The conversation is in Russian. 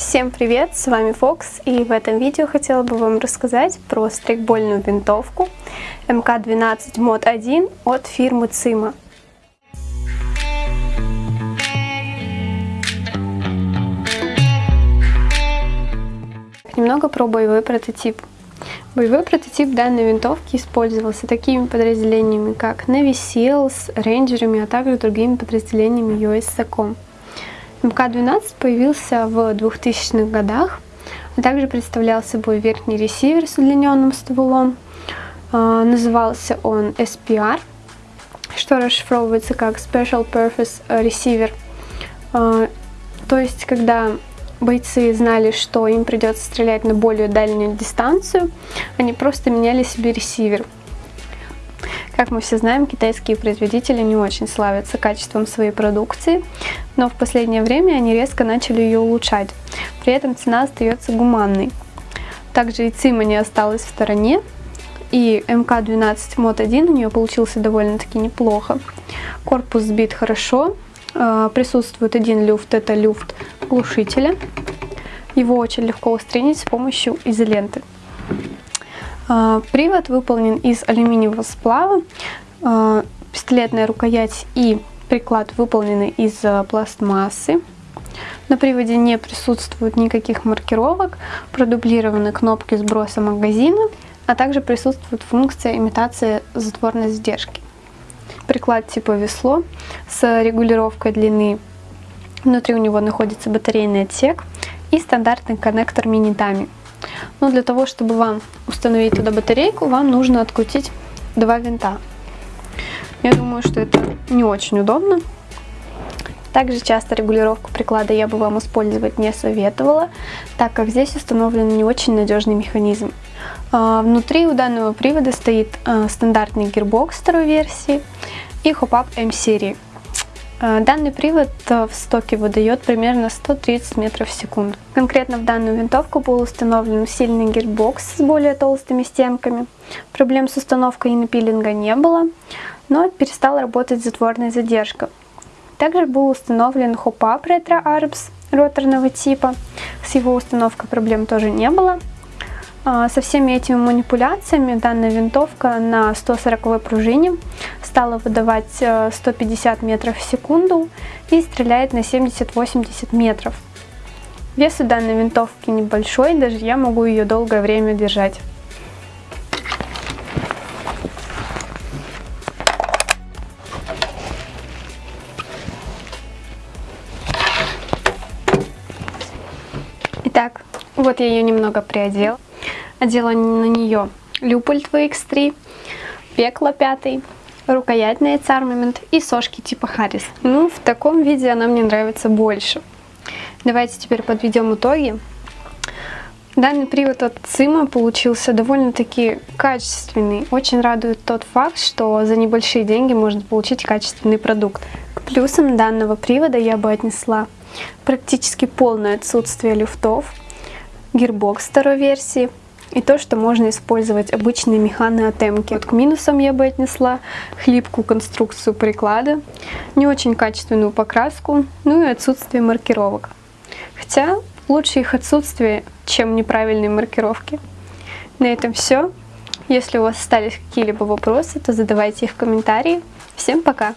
Всем привет, с вами Фокс, и в этом видео хотела бы вам рассказать про стрейкбольную винтовку МК-12 Mod 1 от фирмы Цима. Немного про боевой прототип. Боевой прототип данной винтовки использовался такими подразделениями, как Navy Seals, рейнджерами, а также другими подразделениями US SACOM. МК-12 появился в 2000-х годах, а также представлял собой верхний ресивер с удлиненным стволом. А, назывался он SPR, что расшифровывается как Special Purpose Receiver. А, то есть, когда бойцы знали, что им придется стрелять на более дальнюю дистанцию, они просто меняли себе ресивер. Как мы все знаем, китайские производители не очень славятся качеством своей продукции, но в последнее время они резко начали ее улучшать. При этом цена остается гуманной. Также и ЦИМа не осталась в стороне, и МК-12 Mod 1 у нее получился довольно-таки неплохо. Корпус сбит хорошо, а, присутствует один люфт, это люфт глушителя. Его очень легко устранить с помощью изоленты. А, привод выполнен из алюминиевого сплава, а, пистолетная рукоять и приклад выполнены из а, пластмассы. На приводе не присутствует никаких маркировок, продублированы кнопки сброса магазина, а также присутствует функция имитации затворной задержки. Приклад типа весло с регулировкой длины. Внутри у него находится батарейный отсек и стандартный коннектор мини-дами. Но для того, чтобы вам установить туда батарейку, вам нужно открутить два винта. Я думаю, что это не очень удобно. Также часто регулировку приклада я бы вам использовать не советовала, так как здесь установлен не очень надежный механизм. А, внутри у данного привода стоит а, стандартный гирбокс второй версии и хоп-ап M-серии. Э, данный привод э, в стоке выдает примерно 130 метров в секунду. Конкретно в данную винтовку был установлен сильный гирбокс с более толстыми стенками. Проблем с установкой и напилинга не было, но перестала работать затворная задержка. Также был установлен хоп-ап ретро арбс роторного типа. С его установкой проблем тоже не было. А, со всеми этими манипуляциями данная винтовка на 140 пружине стала выдавать 150 э, метров в секунду и стреляет на 70-80 метров. Вес у данной винтовки небольшой, даже я могу ее долгое время держать. Итак, вот я ее немного приодела. Одела на нее Люпольт VX3, Пекло 5, рукоять на Armament и сошки типа Харрис. Ну, в таком виде она мне нравится больше. Давайте теперь подведем итоги. Данный привод от Цима получился довольно-таки качественный. Очень радует тот факт, что за небольшие деньги можно получить качественный продукт. К плюсам данного привода я бы отнесла практически полное отсутствие люфтов, гирбокс второй версии, и то, что можно использовать обычные Эмки. Вот к минусам я бы отнесла хлипкую конструкцию приклада, не очень качественную покраску, ну и отсутствие маркировок. Хотя лучше их отсутствие, чем неправильные маркировки. На этом все. Если у вас остались какие-либо вопросы, то задавайте их в комментарии. Всем пока!